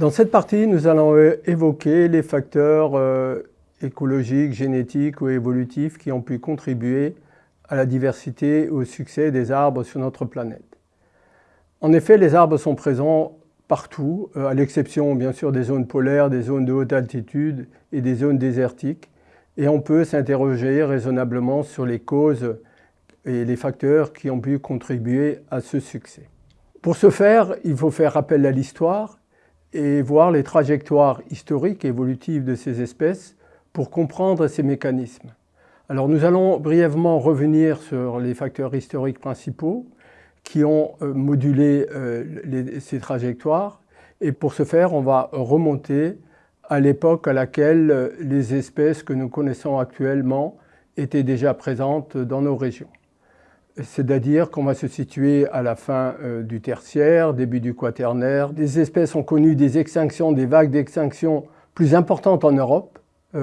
Dans cette partie, nous allons évoquer les facteurs euh, écologiques, génétiques ou évolutifs qui ont pu contribuer à la diversité et au succès des arbres sur notre planète. En effet, les arbres sont présents partout, euh, à l'exception bien sûr des zones polaires, des zones de haute altitude et des zones désertiques. Et on peut s'interroger raisonnablement sur les causes et les facteurs qui ont pu contribuer à ce succès. Pour ce faire, il faut faire appel à l'histoire et voir les trajectoires historiques et évolutives de ces espèces pour comprendre ces mécanismes. Alors nous allons brièvement revenir sur les facteurs historiques principaux qui ont euh, modulé euh, ces trajectoires et pour ce faire on va remonter à l'époque à laquelle euh, les espèces que nous connaissons actuellement étaient déjà présentes dans nos régions. C'est-à-dire qu'on va se situer à la fin du tertiaire, début du quaternaire. Des espèces ont connu des extinctions, des vagues d'extinction plus importantes en Europe,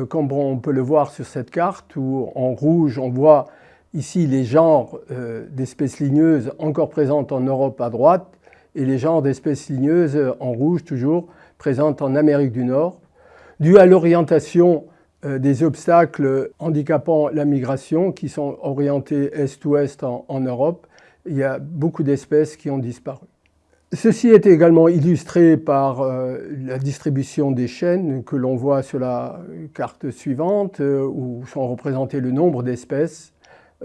comme on peut le voir sur cette carte où en rouge on voit Ici, les genres euh, d'espèces ligneuses encore présentes en Europe à droite et les genres d'espèces ligneuses en rouge toujours présentes en Amérique du Nord, dû à l'orientation euh, des obstacles handicapant la migration qui sont orientés est-ouest en, Europe. Il y a beaucoup d'espèces qui ont disparu. Ceci est également illustré par euh, la distribution des chaînes que l'on voit sur la carte suivante où sont représentés le nombre d'espèces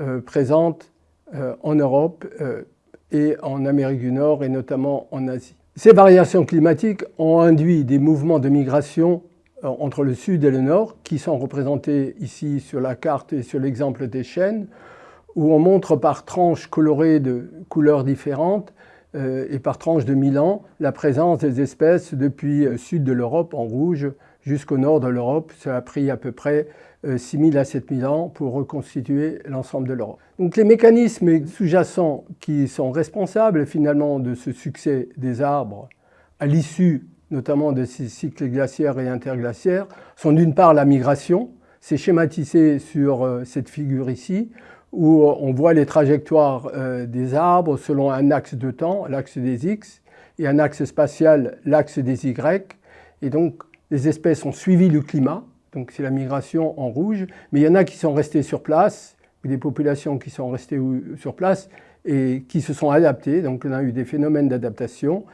euh, présentes euh, en Europe euh, et en Amérique du Nord et notamment en Asie. Ces variations climatiques ont induit des mouvements de migration entre le sud et le nord qui sont représentés ici sur la carte et sur l'exemple des chaînes où on montre par tranches colorées de couleurs différentes et par tranches de 1000 ans la présence des espèces depuis le sud de l'Europe en rouge jusqu'au nord de l'Europe. Ça a pris à peu près 6000 euh, à 7000 ans pour reconstituer l'ensemble de l'Europe. Donc les mécanismes sous-jacents qui sont responsables finalement de ce succès des arbres à l'issue notamment de ces cycles glaciaires et interglaciaires sont d'une part la migration, c'est schématisé sur euh, cette figure ici, où on voit les trajectoires euh, des arbres selon un axe de temps, l'axe des X, et un axe spatial, l'axe des Y. Et donc les espèces ont suivi le climat, donc c'est la migration en rouge, mais il y en a qui sont restés sur place, des populations qui sont restées sur place et qui se sont adaptées, donc on a eu des phénomènes d'adaptation,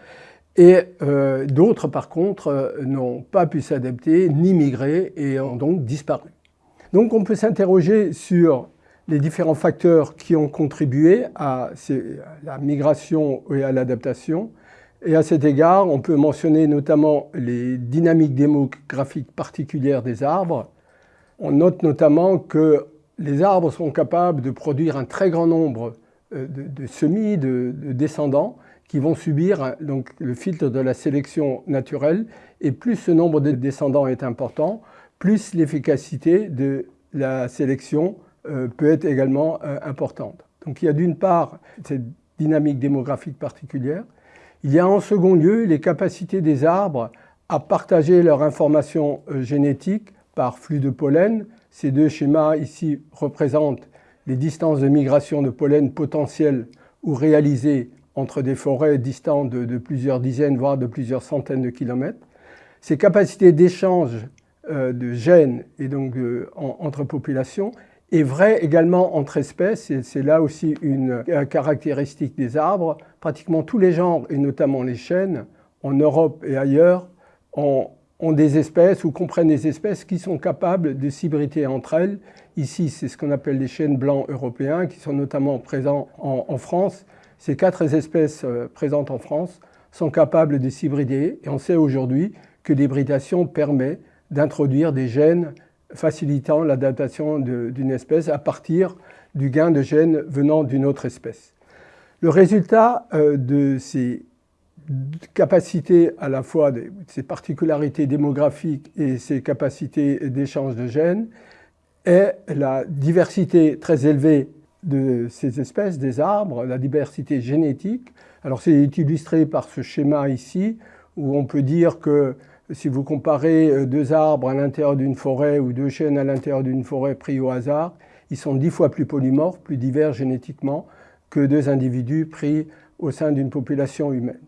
et euh, d'autres par contre euh, n'ont pas pu s'adapter ni migrer et ont donc disparu. Donc on peut s'interroger sur les différents facteurs qui ont contribué à la migration et à l'adaptation, et à cet égard, on peut mentionner notamment les dynamiques démographiques particulières des arbres. On note notamment que les arbres sont capables de produire un très grand nombre euh, de, semis, de, descendants, qui vont subir donc, le filtre de la sélection naturelle. Et plus ce nombre de descendants est important, plus l'efficacité de la sélection euh, peut être également euh, importante. Donc il y a d'une part cette dynamique démographique particulière, il y a en second lieu les capacités des arbres à partager leur information euh, génétique par flux de pollen. Ces deux schémas ici représentent les distances de migration de pollen potentielles ou réalisées entre des forêts distantes de, plusieurs dizaines, voire de plusieurs centaines de kilomètres. Ces capacités d'échange euh, de gènes et donc euh, entre populations est vrai également entre espèces, c'est là aussi une caractéristique des arbres. Pratiquement tous les genres, et notamment les chênes, en Europe et ailleurs, ont, des espèces ou comprennent des espèces qui sont capables de s'hybrider entre elles. Ici, c'est ce qu'on appelle les chênes blancs européens, qui sont notamment présents en, France. Ces quatre espèces euh, présentes en France sont capables de s'hybrider, et on sait aujourd'hui que l'hybridation permet d'introduire des gènes facilitant l'adaptation d'une espèce à partir du gain de gènes venant d'une autre espèce. Le résultat euh, de ces capacités à la fois de ces particularités démographiques et ces capacités d'échange de gènes est la diversité très élevée de ces espèces, des arbres, la diversité génétique. Alors c'est illustré par ce schéma ici où on peut dire que si vous comparez euh, deux arbres à l'intérieur d'une forêt ou deux chênes à l'intérieur d'une forêt pris au hasard, ils sont dix fois plus polymorphes, plus divers génétiquement que deux individus pris au sein d'une population humaine.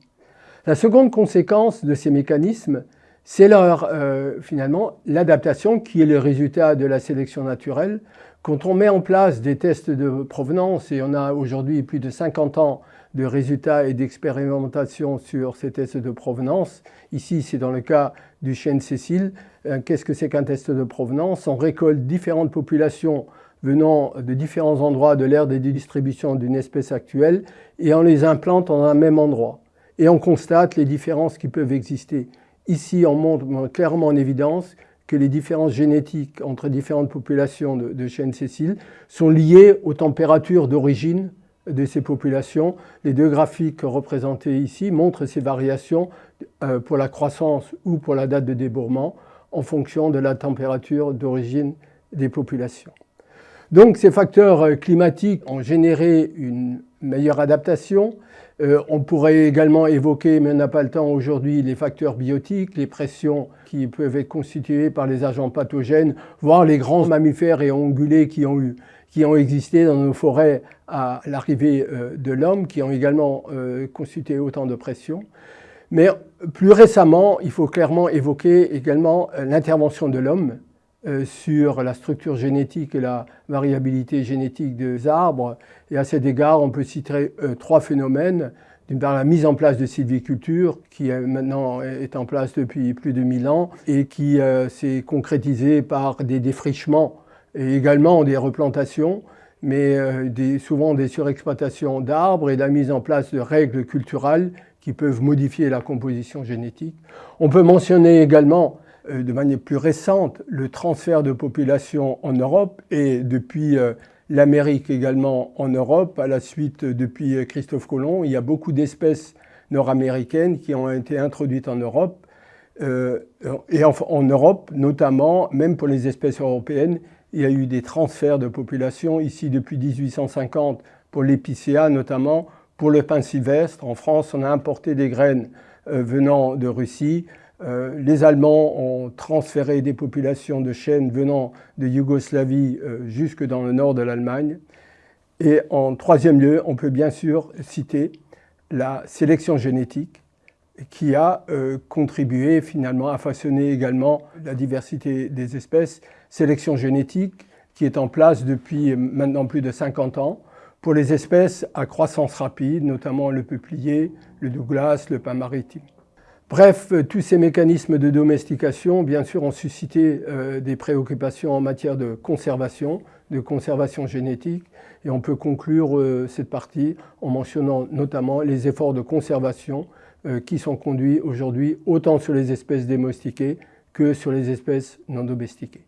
La seconde conséquence de ces mécanismes, c'est leur, euh, finalement l'adaptation qui est le résultat de la sélection naturelle. Quand on met en place des tests de provenance, et on a aujourd'hui plus de 50 ans de résultats et d'expérimentation sur ces tests de provenance, ici c'est dans le cas du chêne Cécile, euh, qu'est-ce que c'est qu'un test de provenance? On récolte différentes populations venant de différents endroits de l'aire de distribution d'une espèce actuelle et on les implante en un même endroit. Et on constate les différences qui peuvent exister. Ici, on montre clairement en évidence que les différences génétiques entre différentes populations de, de chênes Cécile sont liées aux températures d'origine de ces populations. Les deux graphiques représentés ici montrent ces variations euh, pour la croissance ou pour la date de débourrement en fonction de la température d'origine des populations. Donc ces facteurs euh, climatiques ont généré une meilleure adaptation. Euh, on pourrait également évoquer, mais on n'a pas le temps aujourd'hui, les facteurs biotiques, les pressions qui peuvent être constituées par les agents pathogènes, voire les grands mammifères et ongulés qui ont, existé dans nos forêts à l'arrivée euh, de l'homme, qui ont également constitué autant de pressions. Mais plus récemment, il faut clairement évoquer également l'intervention de l'homme euh, sur la structure génétique et la variabilité génétique des arbres. Et à cet égard, on peut citer euh, trois phénomènes. D'une part, la mise en place de sylviculture, qui maintenant est en place depuis plus de 1000 ans et qui euh, s'est concrétisée par des défrichements et également des replantations, mais souvent des surexploitations d'arbres et la mise en place de règles culturelles qui peuvent modifier la composition génétique. On peut mentionner également euh, de manière plus récente le transfert de population en Europe et depuis euh, l'Amérique également en Europe, à la suite depuis euh, Christophe Colomb, il y a beaucoup d'espèces nord-américaines qui ont été introduites en Europe. et en, Europe, notamment, même pour les espèces européennes, il y a eu des transferts de population ici depuis 1850 pour l'épicéa notamment, pour le pain sylvestre. En France, on a importé des graines venant de Russie. Euh, les Allemands ont transféré des populations de chênes venant de Yougoslavie euh, jusque dans le nord de l'Allemagne. Et en troisième lieu, on peut bien sûr citer la sélection génétique qui a euh, contribué finalement à façonner également la diversité des espèces. Sélection génétique qui est en place depuis maintenant plus de 50 ans pour les espèces à croissance rapide, notamment le peuplier, le Douglas, le pin maritime. Bref, euh, tous ces mécanismes de domestication, bien sûr, ont suscité euh, des préoccupations en matière de conservation, de conservation génétique, et on peut conclure euh, cette partie en mentionnant notamment les efforts de conservation qui sont conduits aujourd'hui autant sur les espèces domestiquées que sur les espèces non domestiquées.